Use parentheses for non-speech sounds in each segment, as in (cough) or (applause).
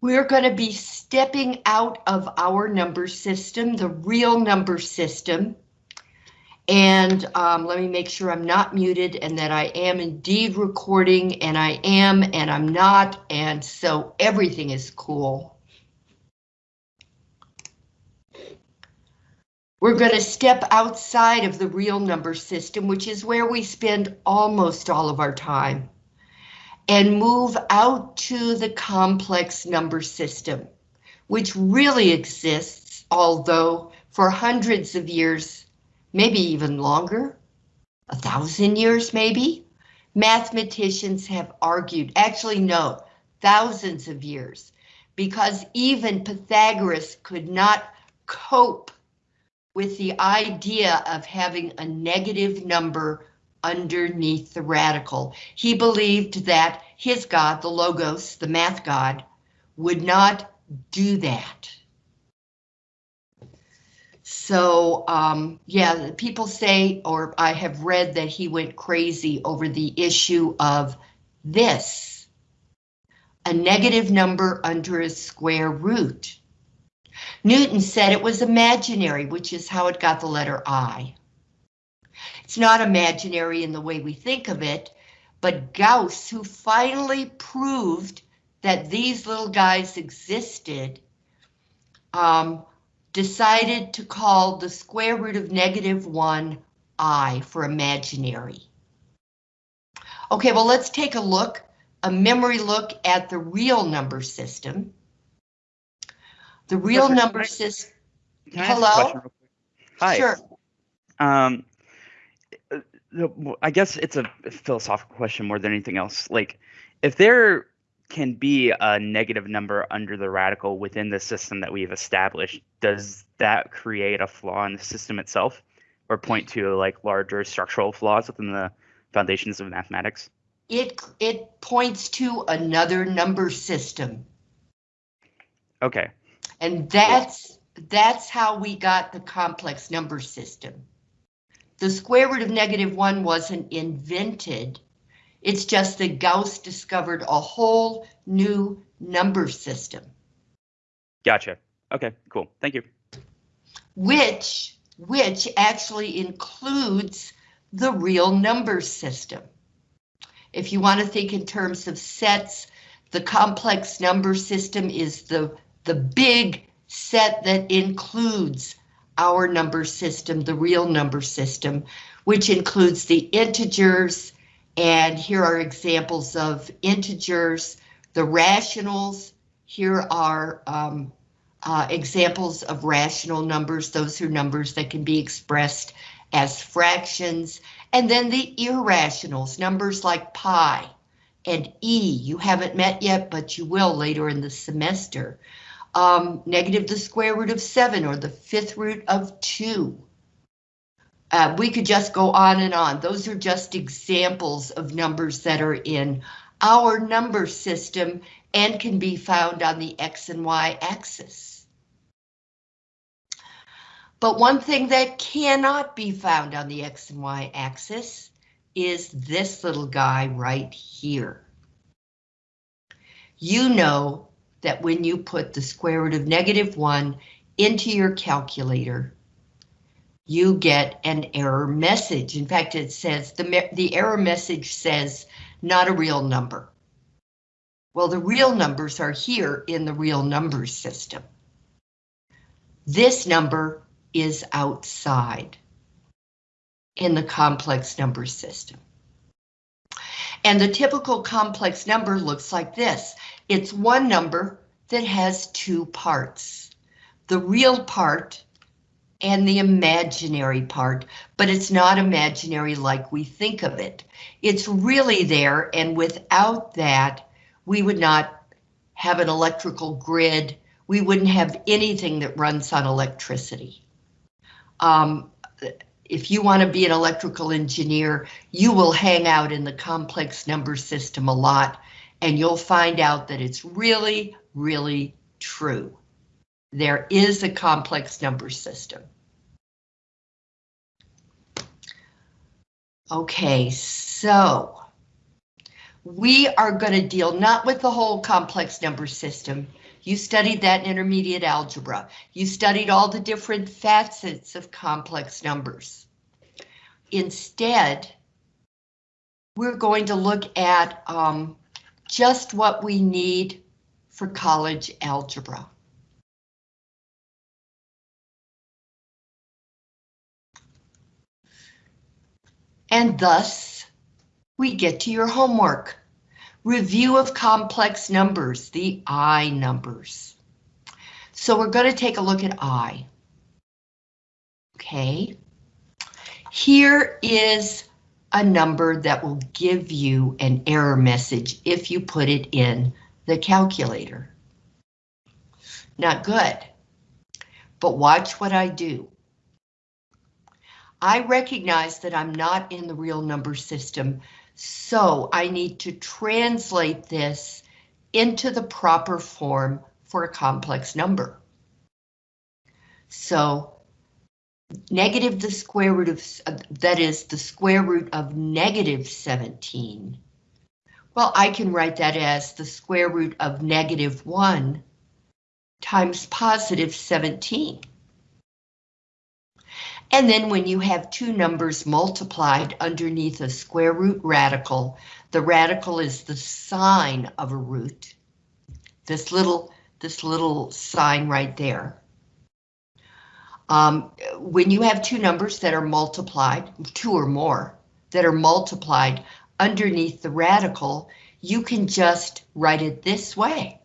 We're going to be stepping out of our number system, the real number system. And um, let me make sure I'm not muted and that I am indeed recording and I am and I'm not. And so everything is cool. We're going to step outside of the real number system, which is where we spend almost all of our time, and move out to the complex number system, which really exists, although for hundreds of years, maybe even longer, a thousand years maybe, mathematicians have argued, actually no, thousands of years, because even Pythagoras could not cope with the idea of having a negative number underneath the radical. He believed that his God, the Logos, the math God, would not do that. So, um, yeah, people say, or I have read that he went crazy over the issue of this, a negative number under a square root. Newton said it was imaginary, which is how it got the letter I. It's not imaginary in the way we think of it, but Gauss, who finally proved that these little guys existed, um, decided to call the square root of negative 1 I for imaginary. Okay, well, let's take a look, a memory look at the real number system. The real number system. Can I ask a Hello? question real quick? Hi. Sure. Um, I guess it's a philosophical question more than anything else. Like, if there can be a negative number under the radical within the system that we've established, does that create a flaw in the system itself, or point to like larger structural flaws within the foundations of mathematics? It it points to another number system, Okay. and that's that's how we got the complex number system. The square root of negative one wasn't invented. It's just that Gauss discovered a whole new number system, Gotcha. Okay. Cool. Thank you. which which actually includes the real number system. If you want to think in terms of sets, the complex number system is the, the big set that includes our number system, the real number system, which includes the integers, and here are examples of integers, the rationals, here are um, uh, examples of rational numbers. Those are numbers that can be expressed as fractions. And then the irrationals, numbers like pi and e, you haven't met yet, but you will later in the semester. Um, negative the square root of 7 or the fifth root of 2. Uh, we could just go on and on. Those are just examples of numbers that are in our number system and can be found on the X and Y axis. But one thing that cannot be found on the X and Y axis is this little guy right here. You know that when you put the square root of negative 1 into your calculator, you get an error message. In fact, it says the, the error message says not a real number. Well, the real numbers are here in the real numbers system. This number is outside in the complex number system. And the typical complex number looks like this. It's one number that has two parts, the real part and the imaginary part, but it's not imaginary like we think of it. It's really there, and without that, we would not have an electrical grid. We wouldn't have anything that runs on electricity. Um, if you want to be an electrical engineer, you will hang out in the complex number system a lot, and you'll find out that it's really, really true. There is a complex number system. Okay, so we are going to deal not with the whole complex number system, You studied that in intermediate algebra. You studied all the different facets of complex numbers. Instead, we're going to look at um, just what we need for college algebra. And thus, we get to your homework. Review of complex numbers, the I numbers. So we're going to take a look at I. Okay. Here is a number that will give you an error message if you put it in the calculator. Not good. But watch what I do. I recognize that I'm not in the real number system, so I need to translate this into the proper form for a complex number. So negative the square root of, uh, that is the square root of negative 17. Well, I can write that as the square root of negative 1 times positive 17. And then when you have two numbers multiplied underneath a square root radical, the radical is the sign of a root. This little, this little sign right there. Um, when you have two numbers that are multiplied, two or more, that are multiplied underneath the radical, you can just write it this way.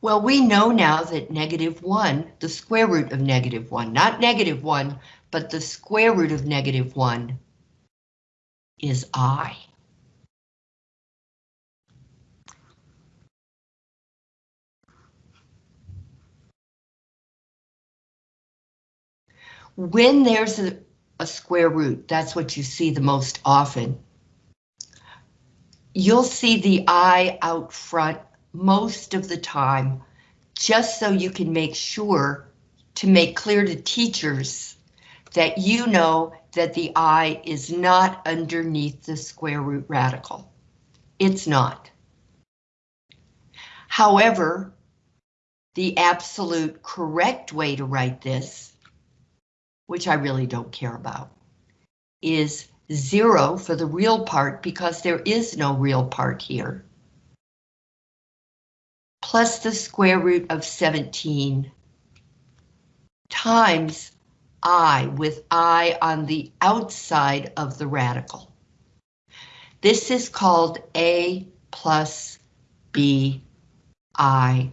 Well, we know now that negative 1, the square root of negative 1, not negative 1, but the square root of negative 1 is i. When there's a, a square root, that's what you see the most often. You'll see the i out front most of the time, just so you can make sure to make clear to teachers that you know that the i is not underneath the square root radical. It's not. However, the absolute correct way to write this, which I really don't care about, is zero for the real part because there is no real part here plus the square root of 17 times i with i on the outside of the radical. This is called a plus b i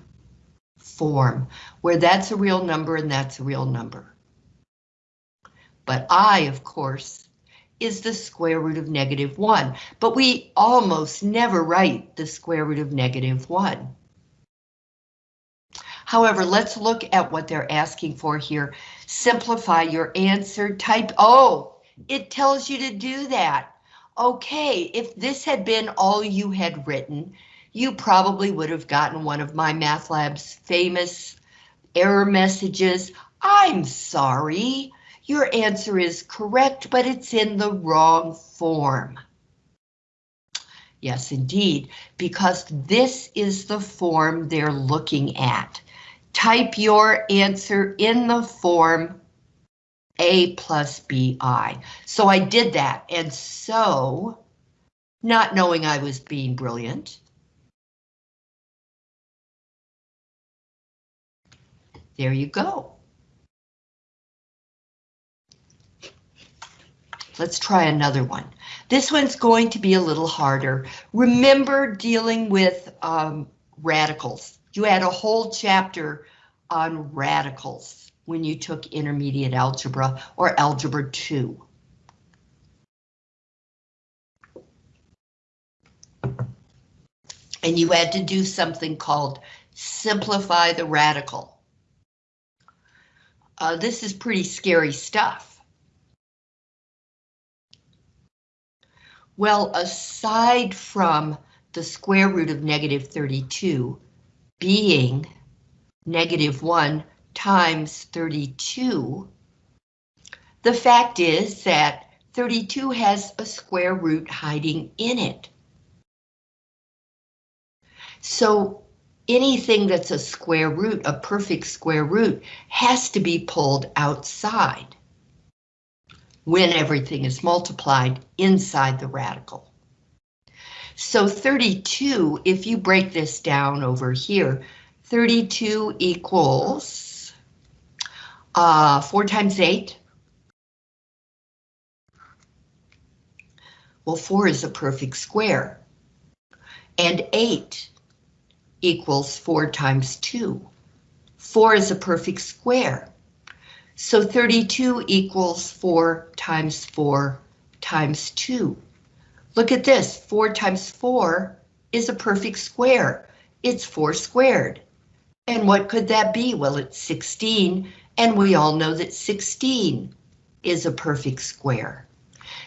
form, where that's a real number and that's a real number. But i, of course, is the square root of negative 1, but we almost never write the square root of negative 1. However, let's look at what they're asking for here. Simplify your answer, type, oh, it tells you to do that. Okay, if this had been all you had written, you probably would have gotten one of MyMathLab's famous error messages. I'm sorry, your answer is correct, but it's in the wrong form. Yes, indeed, because this is the form they're looking at type your answer in the form A plus BI. So I did that, and so, not knowing I was being brilliant, there you go. Let's try another one. This one's going to be a little harder. Remember dealing with um, radicals. You had a whole chapter on radicals when you took intermediate algebra or algebra 2. And you had to do something called simplify the radical. Uh, this is pretty scary stuff. Well, aside from the square root of negative 32 being negative 1 times 32, the fact is that 32 has a square root hiding in it. So anything that's a square root, a perfect square root, has to be pulled outside when everything is multiplied inside the radical. So 32, if you break this down over here, 32 equals uh, 4 times 8. Well, 4 is a perfect square. And 8 equals 4 times 2. 4 is a perfect square. So 32 equals 4 times 4 times 2. Look at this, 4 times 4 is a perfect square. It's 4 squared. And what could that be? Well, it's 16, and we all know that 16 is a perfect square.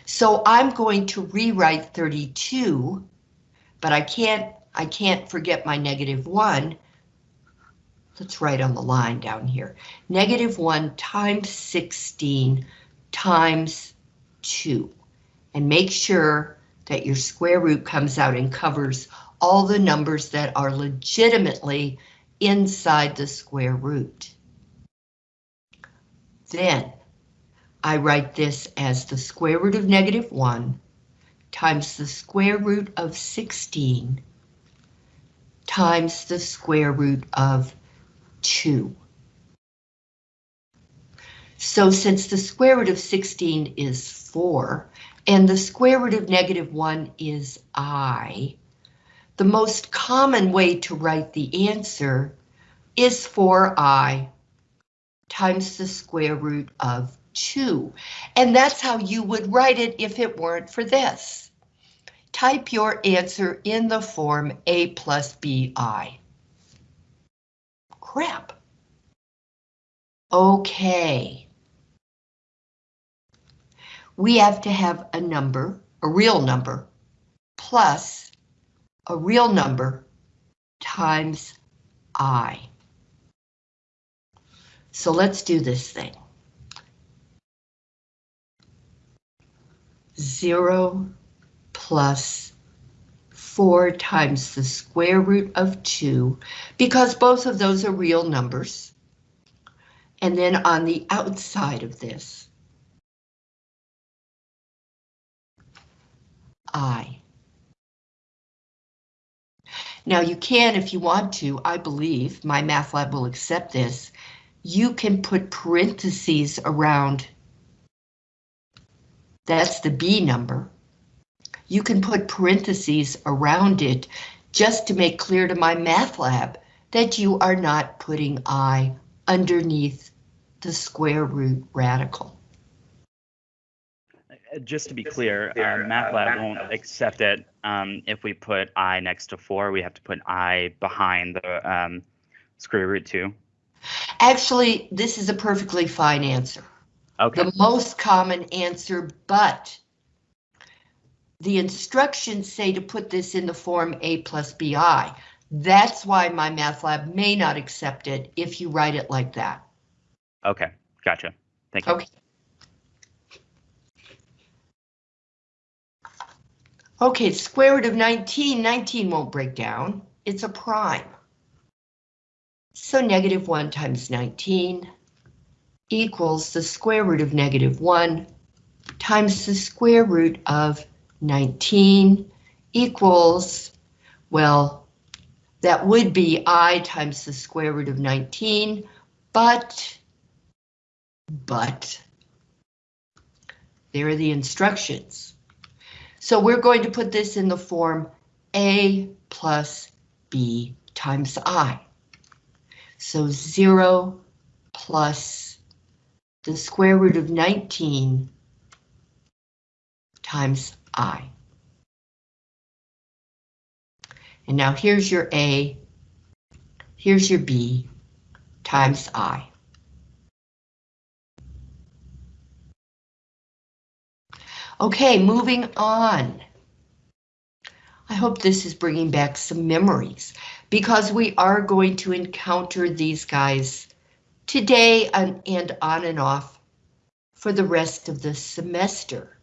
So I'm going to rewrite 32, but I can't I can't forget my negative 1. Let's write on the line down here. Negative 1 times 16 times 2. And make sure that your square root comes out and covers all the numbers that are legitimately inside the square root. Then I write this as the square root of negative 1 times the square root of 16 times the square root of 2. So since the square root of 16 is 4, and the square root of negative 1 is i, the most common way to write the answer is 4i times the square root of 2. And that's how you would write it if it weren't for this. Type your answer in the form a plus bi. Crap. Okay. We have to have a number, a real number, plus a real number times i. So let's do this thing. Zero plus 4 times the square root of 2, because both of those are real numbers. And then on the outside of this, I. Now you can, if you want to, I believe, MyMathLab will accept this, you can put parentheses around, that's the B number, you can put parentheses around it just to make clear to MyMathLab that you are not putting i underneath the square root radical. Uh, Just to be clear, uh, MATLAB won't accept it um, if we put i next to 4. We have to put i behind the um, square root 2. Actually, this is a perfectly fine answer. Okay. The most common answer, but the instructions say to put this in the form A plus BI. That's why MyMathLab may not accept it if you write it like that. Okay. Gotcha. Thank you. Okay. Okay, square root of 19, 19 won't break down. It's a prime. So negative 1 times 19 equals the square root of negative 1 times the square root of 19 equals, well, that would be i times the square root of 19, but, but, there are the instructions. So we're going to put this in the form a plus b times i. So 0 plus the square root of 19 times i. And now here's your a, here's your b times i. Okay, moving on. I hope this is bringing back some memories because we are going to encounter these guys today and, on and off for the rest of the semester.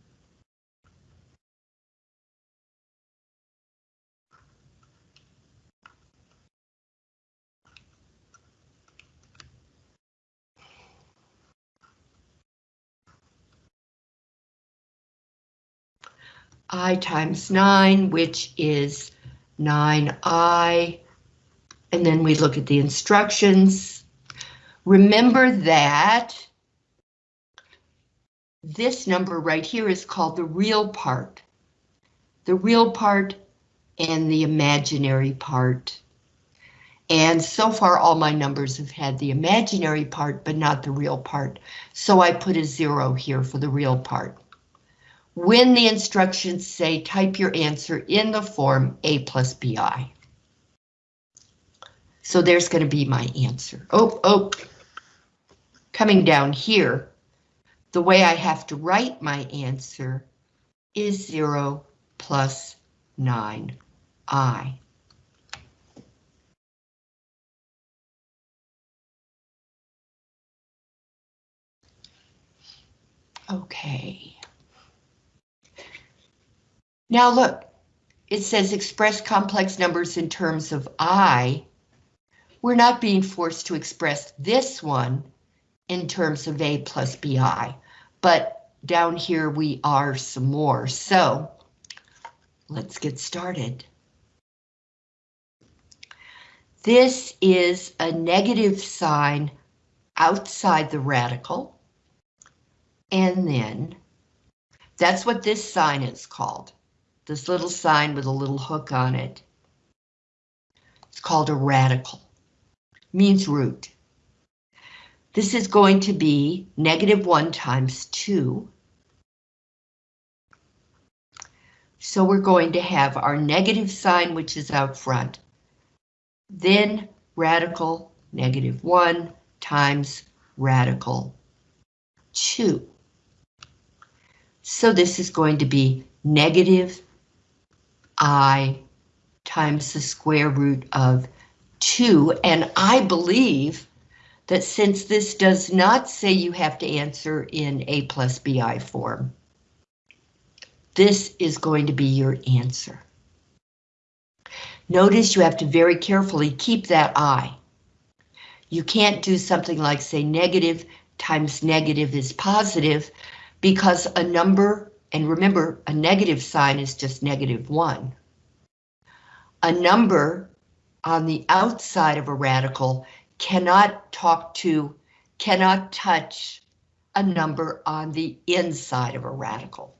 I times 9, which is 9i. And then we look at the instructions. Remember that this number right here is called the real part. The real part and the imaginary part. And so far all my numbers have had the imaginary part, but not the real part. So I put a zero here for the real part. When the instructions say type your answer in the form A plus BI. So there's going to be my answer. Oh, oh, coming down here, the way I have to write my answer is 0 plus 9i. Okay. Now look, it says express complex numbers in terms of i. We're not being forced to express this one in terms of a plus bi, but down here we are some more. So let's get started. This is a negative sign outside the radical. And then that's what this sign is called. This little sign with a little hook on it. It's called a radical. Means root. This is going to be negative 1 times 2. So we're going to have our negative sign, which is out front. Then radical negative 1 times radical 2. So this is going to be negative i times the square root of 2. And I believe that since this does not say you have to answer in a plus bi form, this is going to be your answer. Notice you have to very carefully keep that i. You can't do something like say negative times negative is positive because a number, and remember a negative sign is just negative one. A number on the outside of a radical cannot talk to, cannot touch a number on the inside of a radical.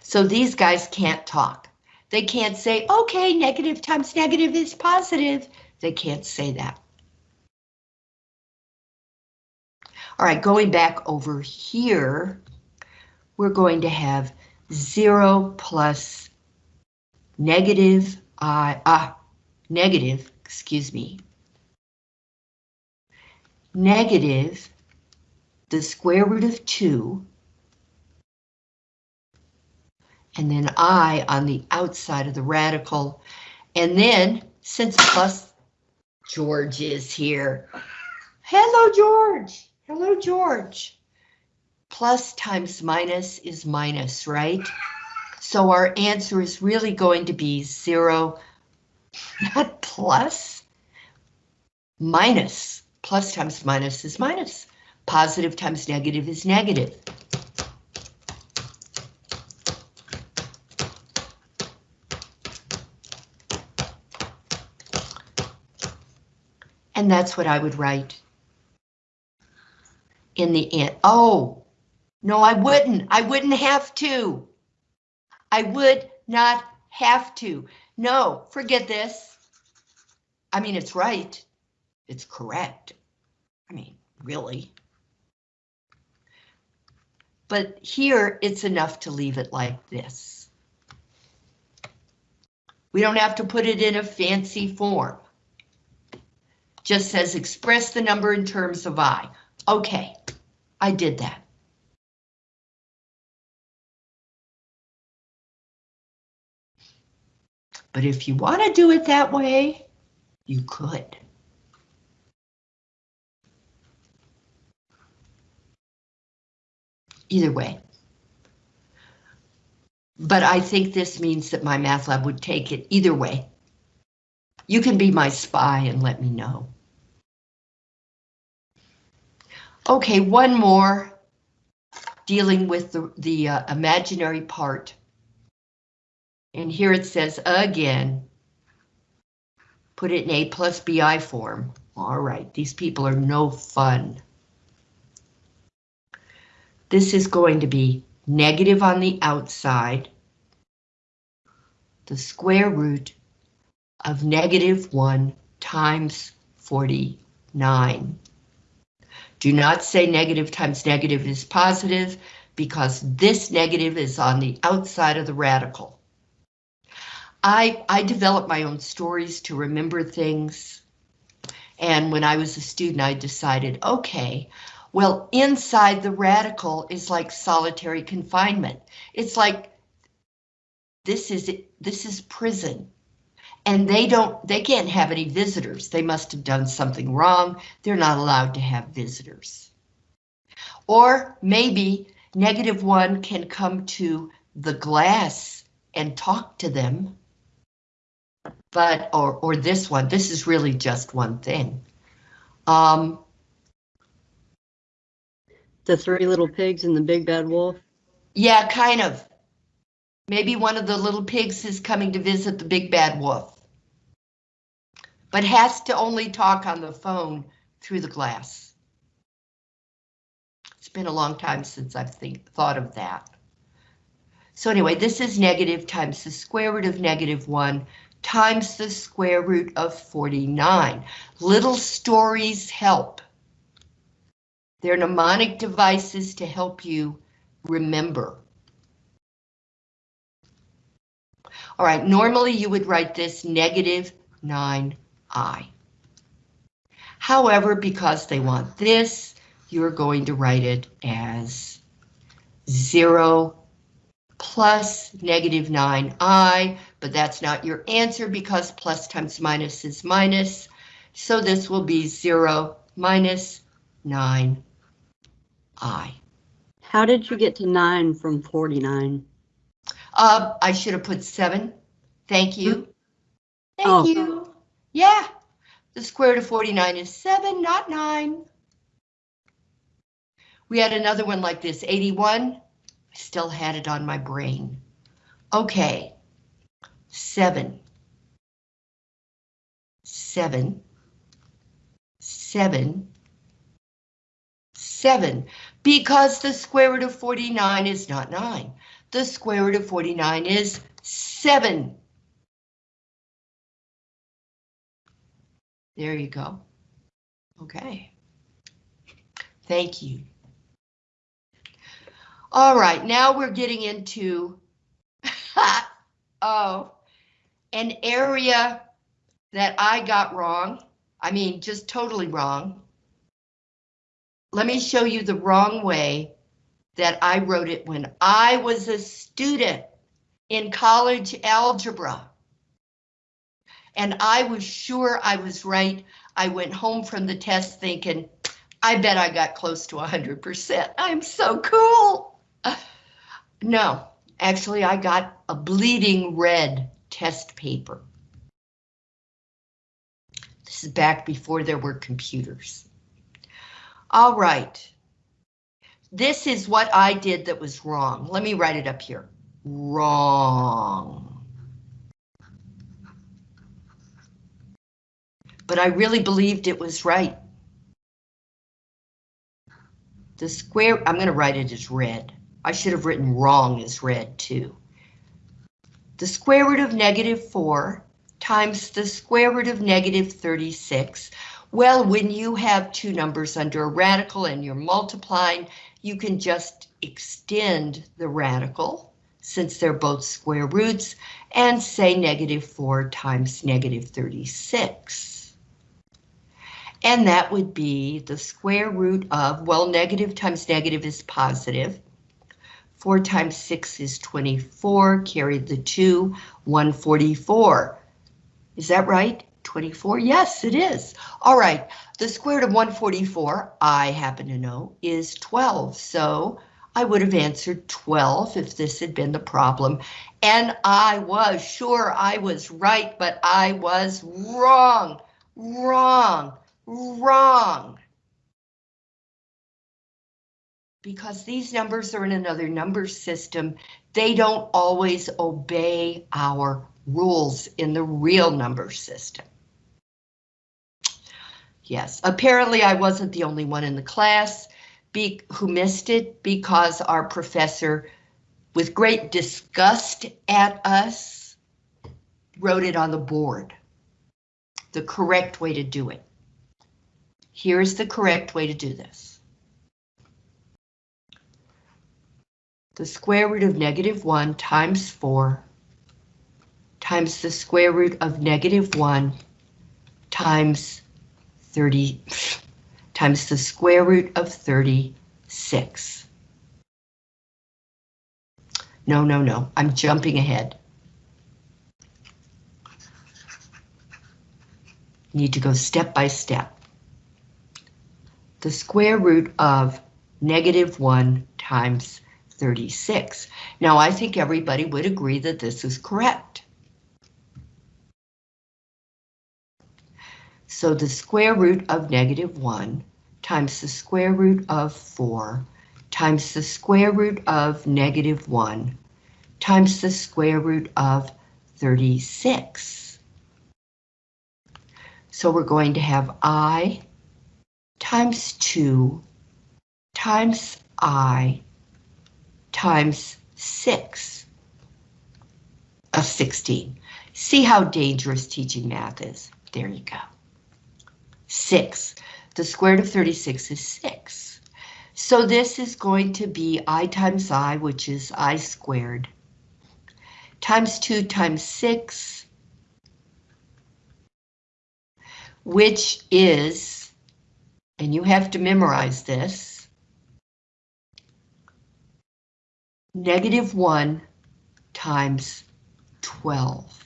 So these guys can't talk. They can't say, okay, negative times negative is positive. They can't say that. All right, going back over here, we're going to have 0 plus negative i, ah, negative, excuse me, negative the square root of 2 and then i on the outside of the radical. And then, since plus George is here, hello, George. Hello, George. Plus times minus is minus, right? So our answer is really going to be zero, not plus, minus. Plus times minus is minus. Positive times negative is negative. And that's what I would write in the end. Oh, no, I wouldn't. I wouldn't have to. I would not have to. No, forget this. I mean, it's right. It's correct. I mean, really. But here, it's enough to leave it like this. We don't have to put it in a fancy form. Just says express the number in terms of I. Okay, I did that. But if you want to do it that way, you could. Either way. But I think this means that MyMathLab would take it either way. You can be my spy and let me know. Okay, one more dealing with the, the uh, imaginary part. And here it says again, put it in A plus BI form. All right, these people are no fun. This is going to be negative on the outside, the square root of negative 1 times 49. Do not say negative times negative is positive because this negative is on the outside of the radical. I, I developed my own stories to remember things. And when I was a student, I decided, okay, well, inside the radical is like solitary confinement. It's like this is this is prison. And they don't they can't have any visitors. They must have done something wrong. They're not allowed to have visitors. Or maybe negative one can come to the glass and talk to them. But or or this one, this is really just one thing. Um, The three little pigs and the big bad wolf. Yeah, kind of. Maybe one of the little pigs is coming to visit the big bad wolf. But has to only talk on the phone through the glass. It's been a long time since I've think, thought of that. So anyway, this is negative times the square root of negative 1 times the square root of 49. Little stories help. They're mnemonic devices to help you remember. All right, normally you would write this negative 9i. However, because they want this, you're going to write it as 0 plus negative 9i, but that's not your answer because plus times minus is minus. So this will be 0 minus 9i. How did you get to nine from 49? Uh, I should have put 7. Thank you. Thank Oh. you. Yeah, the square root of 49 is 7, not 9. We had another one like this, 81. I still had it on my brain. Okay, 7. 7. 7. 7. Because the square root of 49 is not 9. The square root of 49 is 7. There you go. Okay. Thank you. All right, now we're getting into (laughs) oh, an area that I got wrong. I mean, just totally wrong. Let me show you the wrong way that I wrote it when I was a student in college algebra. And I was sure I was right. I went home from the test thinking, I bet I got close to 100%. I'm so cool. (sighs) No, actually, I got a bleeding red test paper. This is back before there were computers. All right. This is what I did that was wrong. Let me write it up here. Wrong. But I really believed it was right. The square, I'm going to write it as red. I should have written wrong as red too. The square root of negative 4 times the square root of negative 36. Well, when you have two numbers under a radical and you're multiplying, you can just extend the radical since they're both square roots and say negative 4 times negative 36. And that would be the square root of, well, negative times negative is positive. 4 times 6 is 24, carry the 2, 144. Is that right? 24? Yes, it is. All right, the square root of 144, I happen to know, is 12. So I would have answered 12 if this had been the problem. And I was sure I was right, but I was wrong, wrong, wrong. because these numbers are in another number system, they don't always obey our rules in the real number system. Yes, apparently I wasn't the only one in the class be, who missed it because our professor, with great disgust at us, wrote it on the board. The correct way to do it. Here's the correct way to do this. The square root of negative 1 times 4 times the square root of negative 1 times 30 times the square root of 36. No, no, no, I'm jumping ahead. Need to go step by step. The square root of negative 1 times 36. Now, I think everybody would agree that this is correct. So the square root of negative 1 times the square root of 4 times the square root of negative 1 times the square root of 36. So we're going to have I times 2 times I times 6 of 16. See how dangerous teaching math is. There you go. 6. The square root of 36 is 6. So this is going to be i times i, which is i squared, times 2 times 6, which is, and you have to memorize this, negative 1 times 12.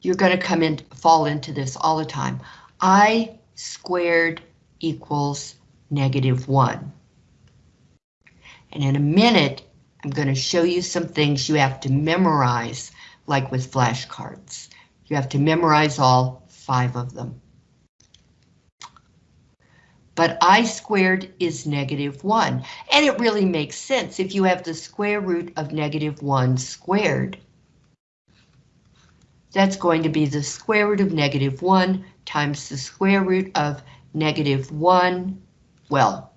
You're going to come in, fall into this all the time. I squared equals negative 1. And in a minute, I'm going to show you some things you have to memorize, like with flashcards. You have to memorize all five of them. But I squared is negative 1, and it really makes sense if you have the square root of negative 1 squared. That's going to be the square root of negative 1 times the square root of negative 1, well,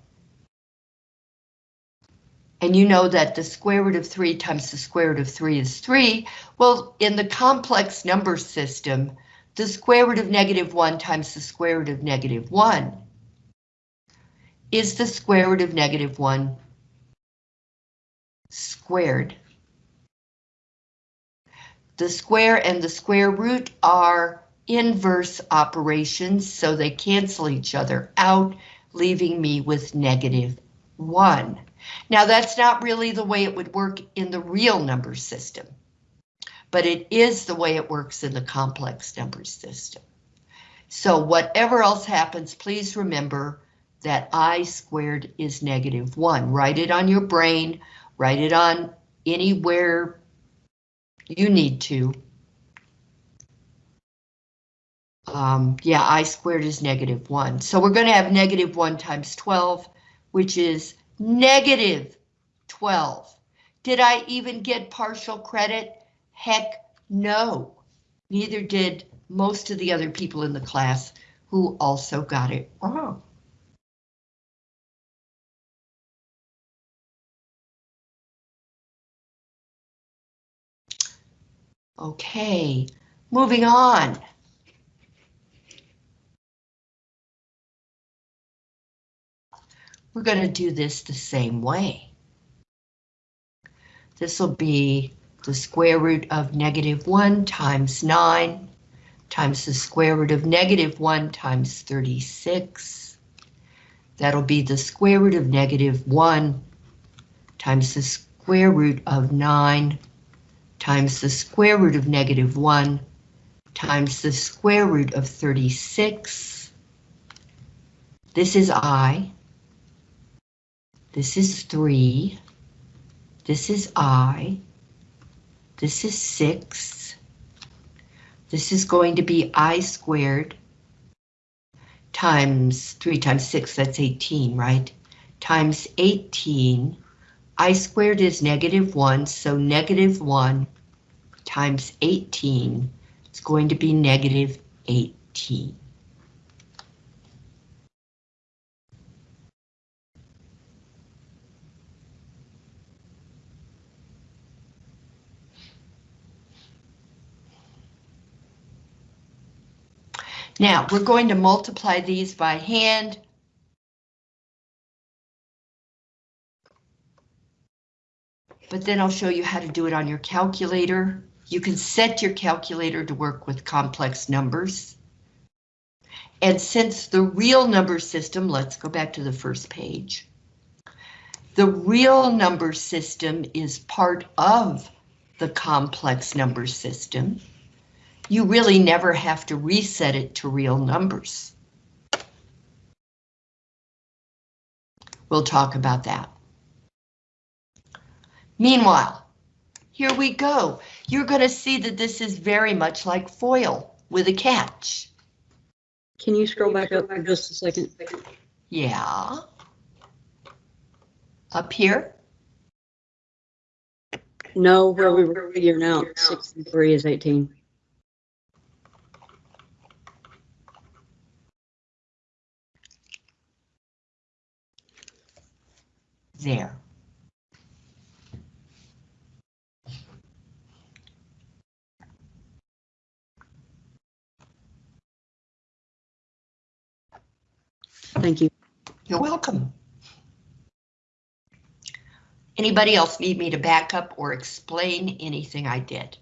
and you know that the square root of 3 times the square root of 3 is 3. Well, in the complex number system, the square root of negative 1 times the square root of negative 1 is the square root of negative 1 squared. The square and the square root are inverse operations, so they cancel each other out, leaving me with negative 1. Now that's not really the way it would work in the real number system, but it is the way it works in the complex number system. So whatever else happens, please remember that I squared is negative 1. Write it on your brain, write it on anywhere you need to. Um, yeah, I squared is negative 1. So we're going to have negative 1 times 12, which is negative 12. Did I even get partial credit? Heck no. Neither did most of the other people in the class who also got it wrong. Okay, moving on. We're going to do this the same way. This will be the square root of negative 1 times 9 times the square root of negative 1 times 36. That'll be the square root of negative 1 times the square root of 9 times the square root of negative 1 times the square root of 36. This is I. This is 3. This is I. This is 6. This is going to be I squared times 3 times 6, that's 18, right? times 18. I squared is negative 1, so negative 1 times 18 is going to be negative 18. Now, we're going to multiply these by hand. But then I'll show you how to do it on your calculator. You can set your calculator to work with complex numbers. And since the real number system, let's go back to the first page. The real number system is part of the complex number system you really never have to reset it to real numbers. We'll talk about that. Meanwhile, here we go. You're going to see that this is very much like FOIL with a catch. Can you scroll back up just a second? Yeah. Up here? No, where we were figuring out six and three is eighteen. There. Thank you. You're welcome. Anybody else need me to back up or explain anything I did?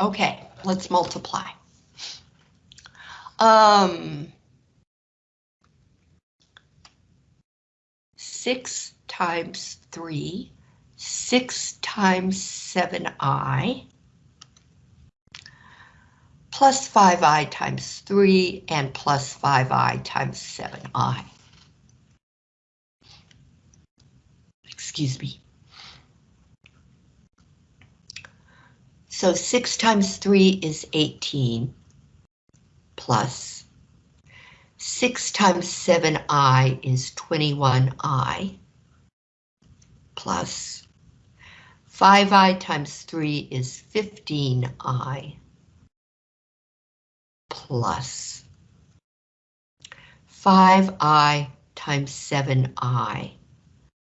Okay, let's multiply. Um, six times three, six times seven i, plus five i times three, and plus five i times seven i. Excuse me. So 6 times 3 is 18 plus 6 times 7i is 21i plus 5i times 3 is 15i plus 5i times 7i.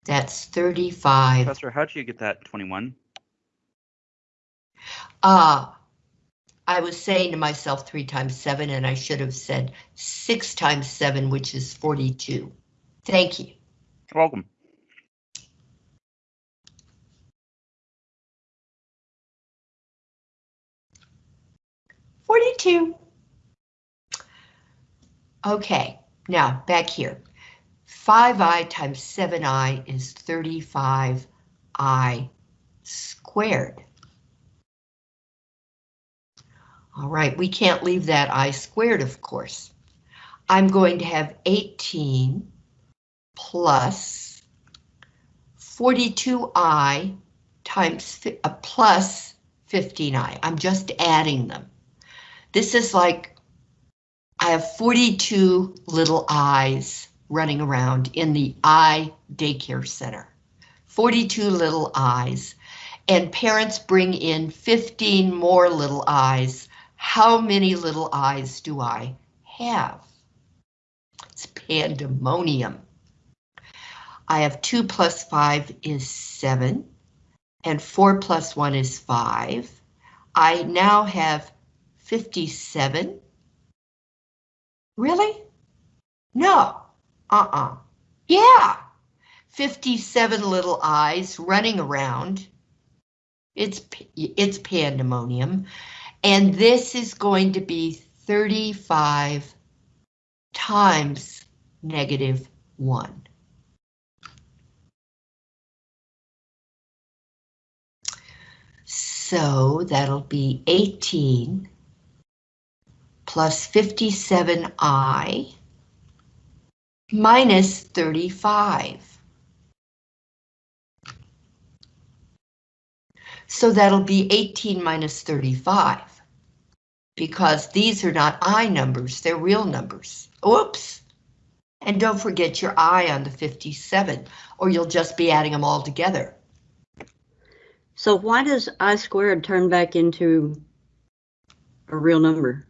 That's 35. Professor, how'd you get that 21? Ah, I was saying to myself three times seven, and I should have said six times seven, which is 42. Thank you. You're welcome. Forty-two. Okay, now back here. Five i times seven i is thirty-five i squared. All right, we can't leave that i squared, of course. I'm going to have 18 plus 42i times uh, plus 15i. I'm just adding them. This is like I have 42 little eyes running around in the eye daycare center. 42 little eyes, and parents bring in 15 more little eyes how many little eyes do I have? It's pandemonium. I have 2 plus 5 is 7, and 4 plus 1 is 5. I now have 57. Really? No. Uh-uh. Yeah. 57 little eyes running around. It's, it's pandemonium. And this is going to be 35 times negative 1. So that'll be 18 plus 57i minus 35. So that'll be 18 minus 35. Because these are not I numbers, they're real numbers. Oops. And don't forget your I on the 57, or you'll just be adding them all together. So why does I squared turn back into a real number?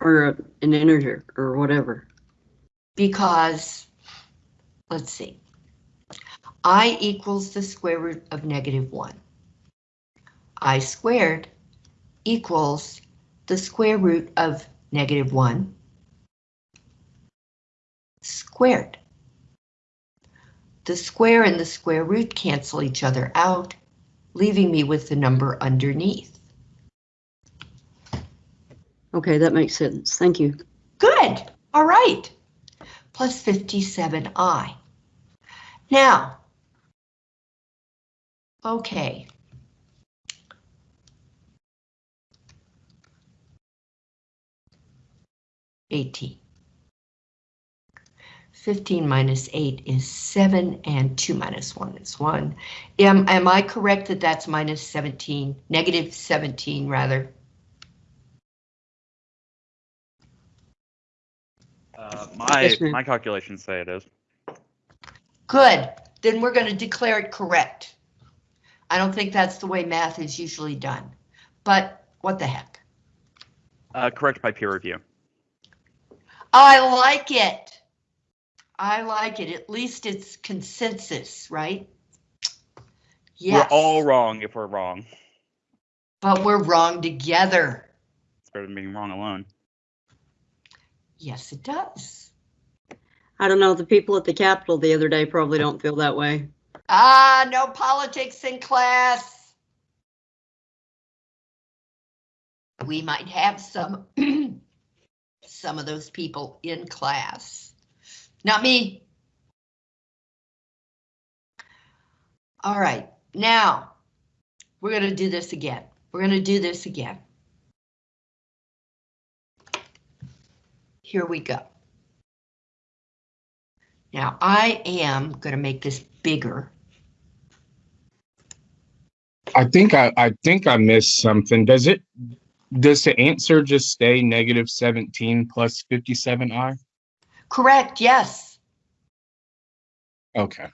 Or a- an integer or whatever? Because, let's see. I equals the square root of negative 1. I squared equals the square root of negative 1 squared. The square and the square root cancel each other out, leaving me with the number underneath. Okay, that makes sense. Thank you. Good, all right. Plus 57i. Now, okay. Eighteen. Fifteen minus eight is seven, and two minus one is one. Am, am I correct that that's minus seventeen, negative seventeen, rather? Uh, my Yes, my calculations say it is. Good, then we're going to declare it correct. I don't think that's the way math is usually done, but what the heck? Uh, correct by peer review. I like it. I like it. At least it's consensus, right? Yes, We're all wrong if we're wrong. but we're wrong together. It's better than being wrong alone. Yes, it does. I don't know, the people at the Capitol the other day probably don't feel that way. Ah, no politics in class. We might have some, (clears throat) some of those people in class. Not me. All right, now, we're gonna do this again. We're gonna do this again. Here we go. Now, I am gonna make this bigger. I think I, I think I missed something. Does it, does the answer just stay negative seventeen plus fifty-seven I? Correct, yes. Okay,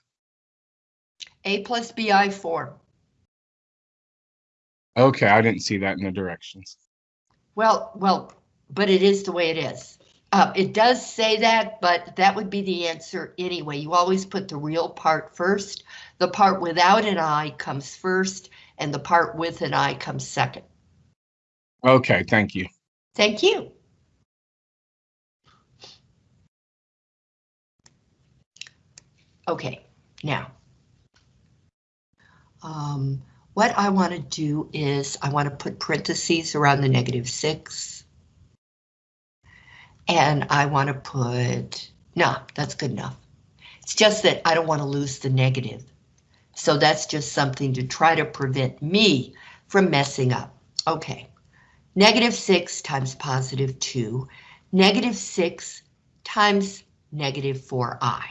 A plus BI form. okay, I didn't see that in the directions. Well, well, but it is the way it is. Uh, it does say that, but that would be the answer anyway. You always put the real part first. The part without an I comes first, and the part with an I comes second. Okay, thank you. Thank you. Okay, now. Um, what I want to do is I want to put parentheses around the negative six. And I want to put, no, that's good enough. It's just that I don't want to lose the negative. So that's just something to try to prevent me from messing up. Okay. Negative 6 times positive 2, negative 6 times negative 4i.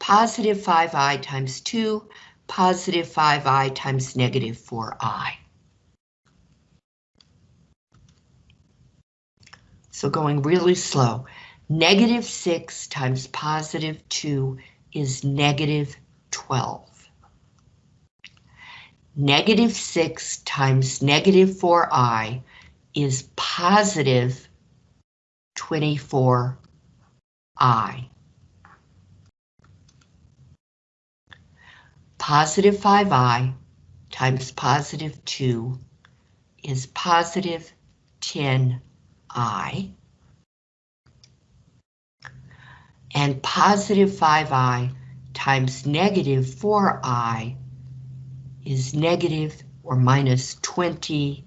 Positive 5i times 2, positive 5i times negative 4i. So going really slow, negative 6 times positive 2 is negative 12. Negative 6 times negative 4i is positive 24i. Positive 5i times positive 2 is positive 10i. And positive 5i times negative 4i is negative or minus 20i.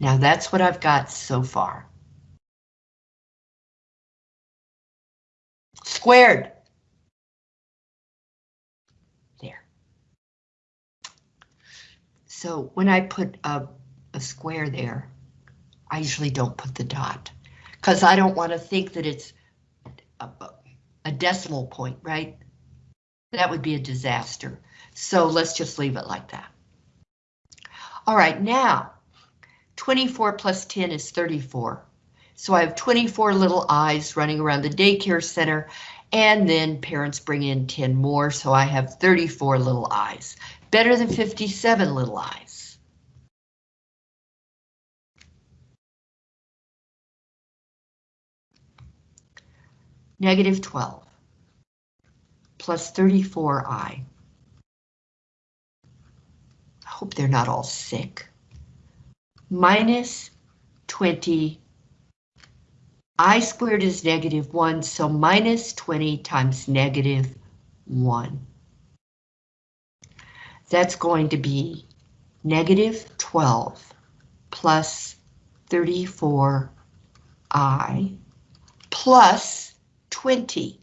Now that's what I've got so far. Squared. There. So when I put a, a square there, I usually don't put the dot because I don't want to think that it's a, a decimal point, right? That would be a disaster. So let's just leave it like that. All right, now 24 plus 10 is 34. So I have 24 little eyes running around the daycare center, and then parents bring in 10 more, so I have 34 little eyes. Better than 57 little eyes. Negative 12 plus 34i. I hope they're not all sick. Minus 20 i squared is negative 1, so minus 20 times negative 1. That's going to be negative 12 plus 34i plus 20.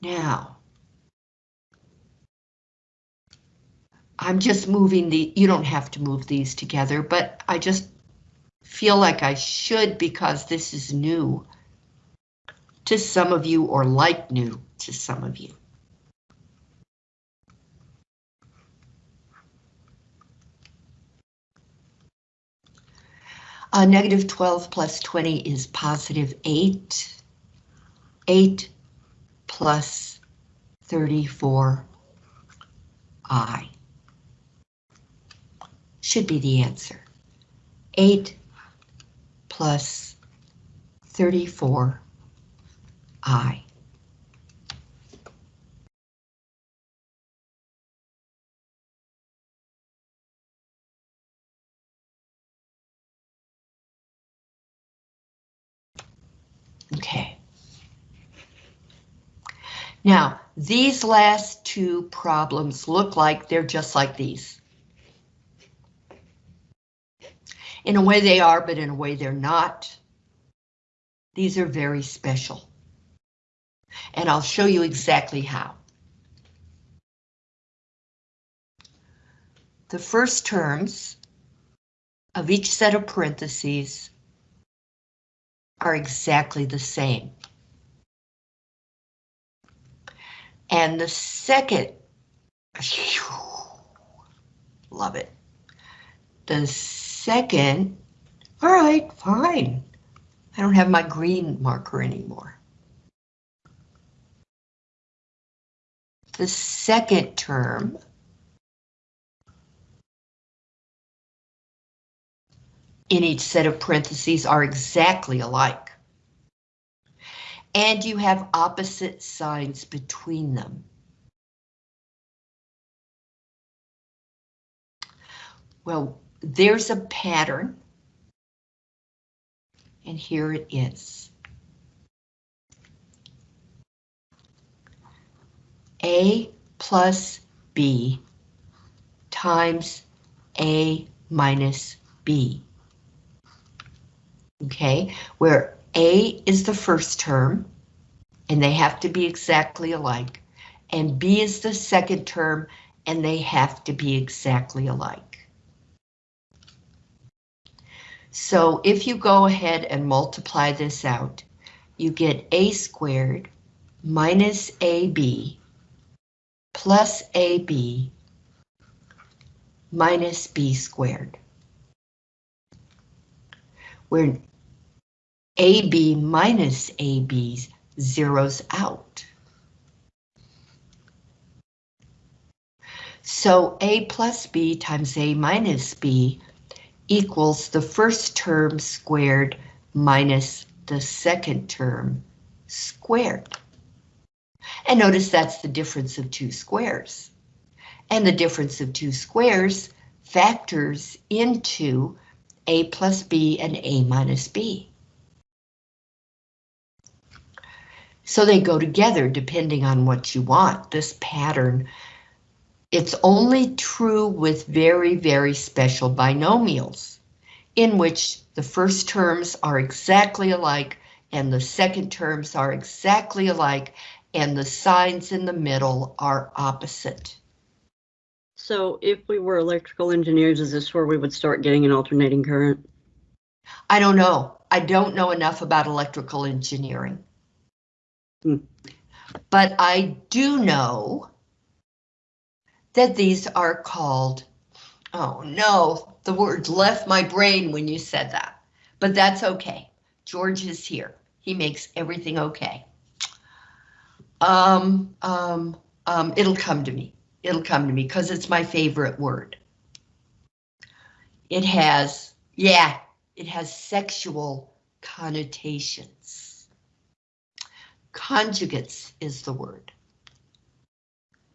Now, I'm just moving the, you don't have to move these together, but I just feel like I should because this is new to some of you or like new to some of you. Uh, negative 12 plus 20 is positive 8. 8 plus 34i should be the answer. 8 plus 34i. Okay. Now, these last two problems look like they're just like these. In a way they are, but in a way they're not. These are very special. And I'll show you exactly how. The first terms of each set of parentheses are exactly the same. And the second, love it. The second, all right, fine. I don't have my green marker anymore. The second term in each set of parentheses are exactly alike. And you have opposite signs between them. Well, there's a pattern. And here it is. A plus B times A minus B. Okay, where A is the first term, and they have to be exactly alike, and B is the second term, and they have to be exactly alike. So if you go ahead and multiply this out, you get a squared minus ab plus ab minus b squared. Where ab minus ab zeroes out. So a plus b times a minus b equals the first term squared minus the second term squared. And notice that's the difference of two squares. And the difference of two squares factors into a plus b and a minus b. So they go together depending on what you want. This pattern it's only true with very, very special binomials, in which the first terms are exactly alike and the second terms are exactly alike and the signs in the middle are opposite. So if we were electrical engineers, is this where we would start getting an alternating current? I don't know. I don't know enough about electrical engineering. Hmm. But I do know that these are called, oh no, the word left my brain when you said that. But that's okay. George is here. He makes everything okay. Um, um, um, it'll come to me. It'll come to me because it's my favorite word. It has, yeah, it has sexual connotations. Conjugates is the word.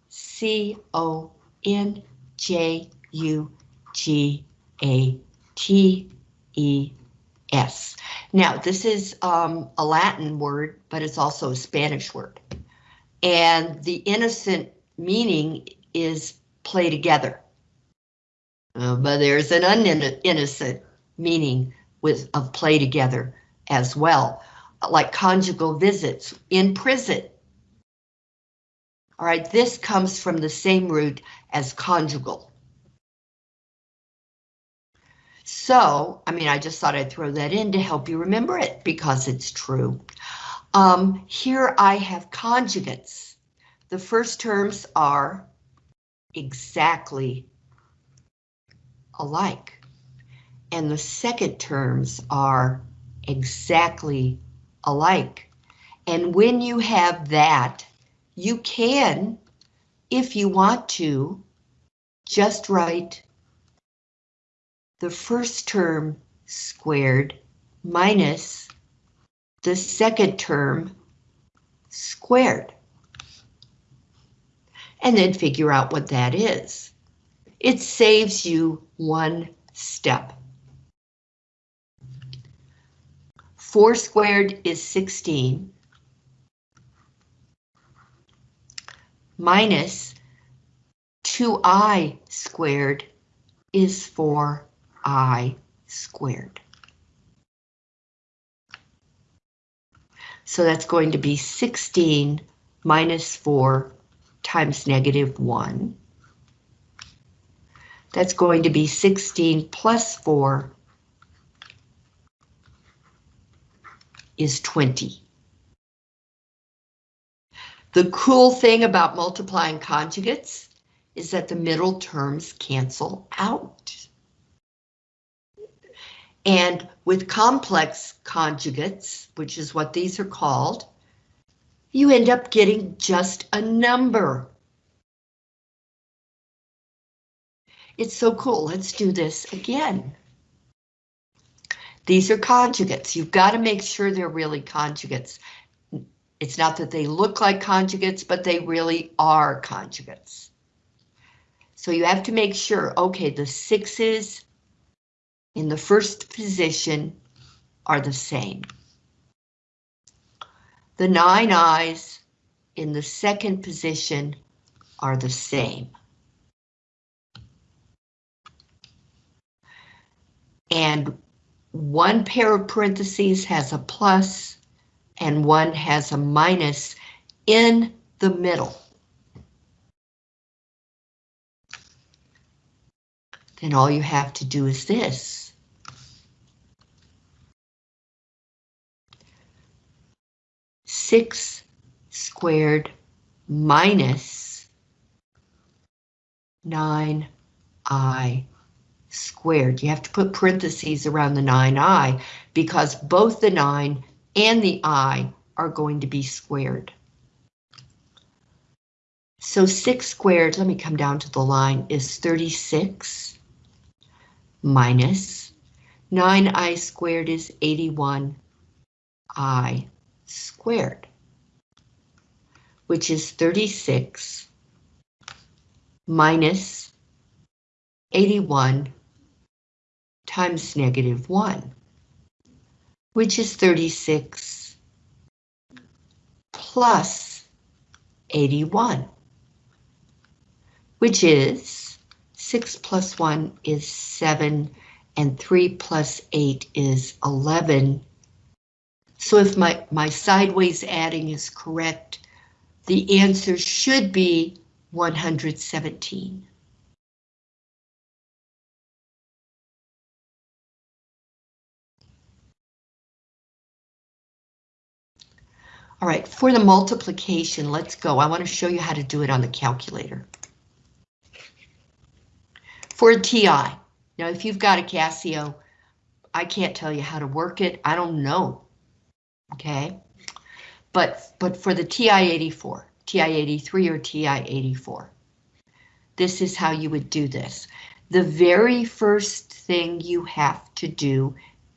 C O N J U G A T E S. Now, this is um, a Latin word, but it's also a Spanish word. And the innocent meaning is play together. Uh, but there's an uninnocent meaning with of play together as well, like conjugal visits in prison. All right, this comes from the same root as conjugal. So, I mean, I just thought I'd throw that in to help you remember it because it's true. Um, here I have conjugates. The first terms are exactly alike. And the second terms are exactly alike. And when you have that, you can, if you want to, just write the first term squared minus the second term squared. And then figure out what that is. It saves you one step. 4 squared is 16. Minus 2i squared is 4i squared. So that's going to be 16 minus 4 times negative 1. That's going to be 16 plus 4 is 20. The cool thing about multiplying conjugates is that the middle terms cancel out. And with complex conjugates, which is what these are called, you end up getting just a number. It's so cool. Let's do this again. These are conjugates. You've got to make sure they're really conjugates. It's not that they look like conjugates, but they really are conjugates. So you have to make sure, okay, the sixes in the first position are the same. The nine eyes in the second position are the same. And one pair of parentheses has a plus and one has a minus in the middle. Then all you have to do is this. Six squared minus nine I squared. You have to put parentheses around the 9i because both the 9 and the i are going to be squared. So 6 squared, let me come down to the line, is 36 minus 9i squared is 81i squared, which is 36 minus 81 times negative 1, which is 36 plus 81, which is 6 plus 1 is 7, and 3 plus 8 is 11. So if my, my sideways adding is correct, the answer should be 117. All right, for the multiplication, let's go. I want to show you how to do it on the calculator. For a TI, now if you've got a Casio, I can't tell you how to work it. I don't know. Okay, but but for the TI-84, TI-83 or TI-84, this is how you would do this. The very first thing you have to do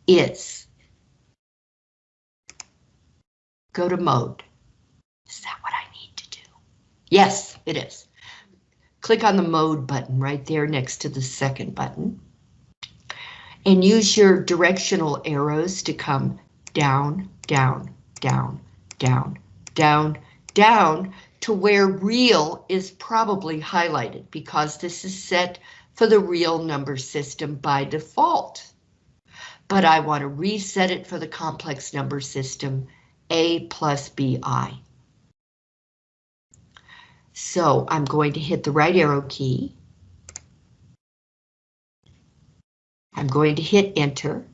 is go to mode. Is that what I need to do? Yes, it is. Click on the mode button right there next to the second button. And use your directional arrows to come down, down, down, down, down, down to where real is probably highlighted because this is set for the real number system by default. But I want to reset it for the complex number system a plus BI. So I'm going to hit the right arrow key. I'm going to hit enter.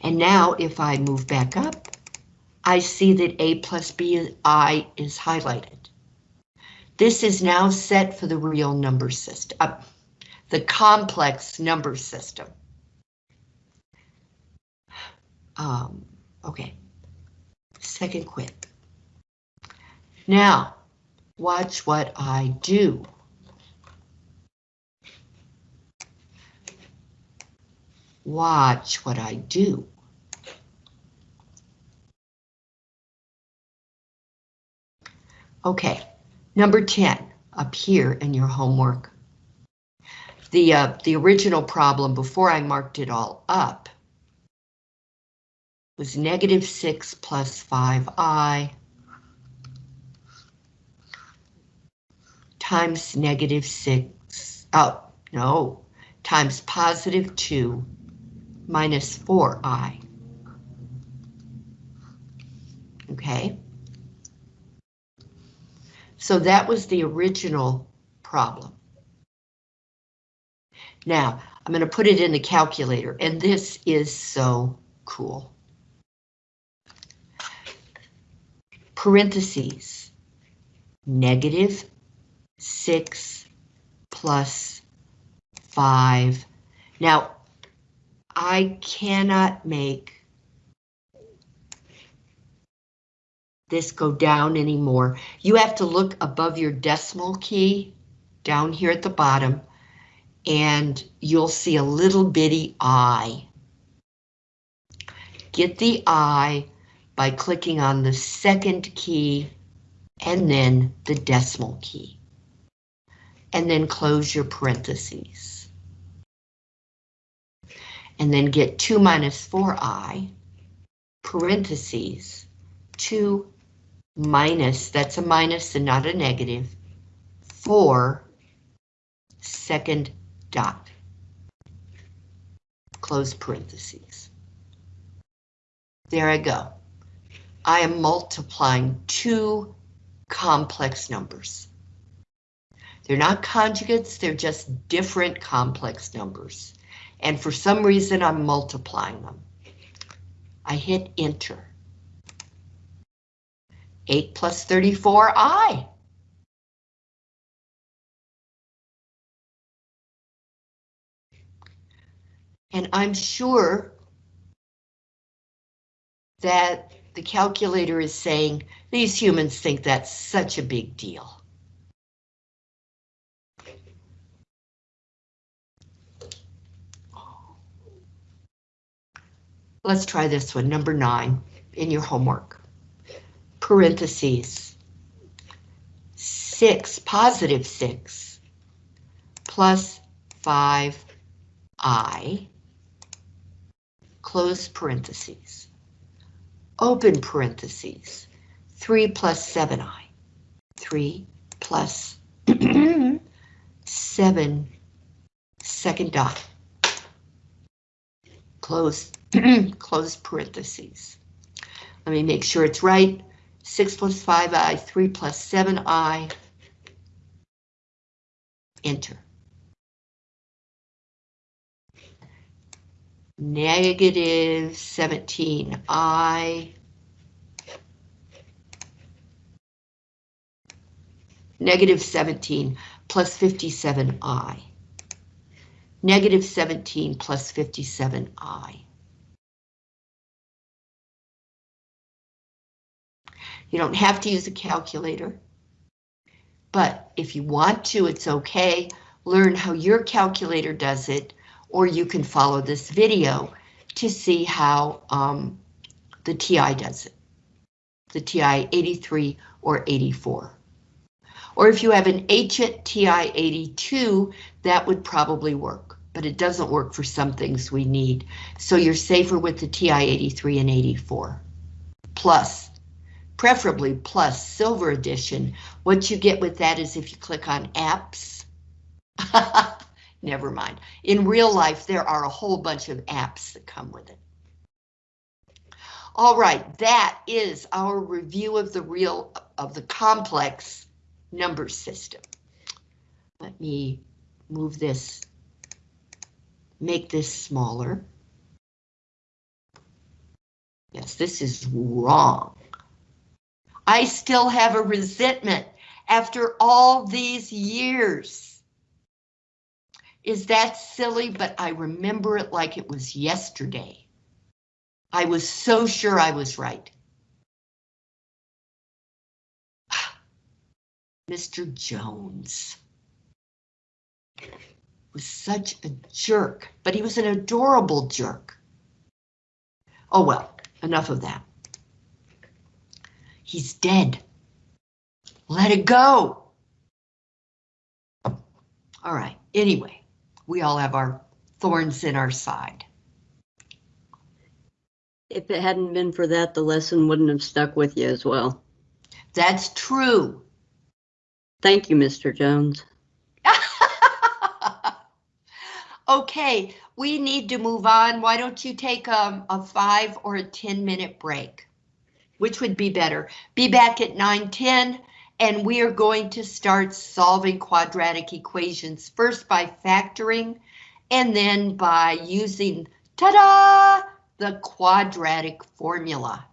And now if I move back up, I see that A plus BI is highlighted. This is now set for the real number system, uh, the complex number system. Um, okay, second quit. Now, watch what I do. Watch what I do. Okay, number 10, up here in your homework. The, uh, the original problem before I marked it all up was negative 6 plus 5i times negative 6, oh, no, times positive 2 minus 4i. Okay. So that was the original problem. Now, I'm going to put it in the calculator, and this is so cool. Parentheses, negative 6 plus 5. Now, I cannot make this go down anymore. You have to look above your decimal key down here at the bottom and you'll see a little bitty I. Get the I by clicking on the second key and then the decimal key. And then close your parentheses. And then get 2 minus 4i, parentheses, 2 minus, that's a minus and not a negative, 4 second dot. Close parentheses. There I go. I am multiplying two complex numbers. They're not conjugates, they're just different complex numbers. And for some reason, I'm multiplying them. I hit enter. 8 plus 34i. And I'm sure that the calculator is saying these humans think that's such a big deal. Let's try this one, number nine, in your homework. Parentheses. 6, positive 6, plus 5i, close parentheses open parentheses, 3 plus 7i, 3 plus (clears throat) 7 second dot, close, (clears throat) close parentheses. Let me make sure it's right. 6 plus 5i, 3 plus 7i, enter. Negative 17i negative 17 plus 57i. Negative 17 plus 57i. You don't have to use a calculator, but if you want to, it's okay. Learn how your calculator does it, or you can follow this video to see how um, the TI does it. The TI 83 or 84. Or if you have an Agent TI-82, that would probably work, but it doesn't work for some things we need. So you're safer with the TI-83 and 84. Plus, preferably plus Silver Edition. What you get with that is if you click on apps, (laughs) never mind. In real life, there are a whole bunch of apps that come with it. All right, that is our review of the real, of the complex number system. Let me move this, make this smaller. Yes, this is wrong. I still have a resentment after all these years. Is that silly? But I remember it like it was yesterday. I was so sure I was right. (sighs) Mr. Jones was such a jerk, but he was an adorable jerk. Oh well, enough of that. He's dead. Let it go. All right, anyway, we all have our thorns in our side. If it hadn't been for that, the lesson wouldn't have stuck with you as well. That's true. Thank you, Mr. Jones. (laughs) okay, we need to move on. Why don't you take um, a five or a 10 minute break? Which would be better? Be back at 9:10 and we are going to start solving quadratic equations first by factoring and then by using ta-da the quadratic formula.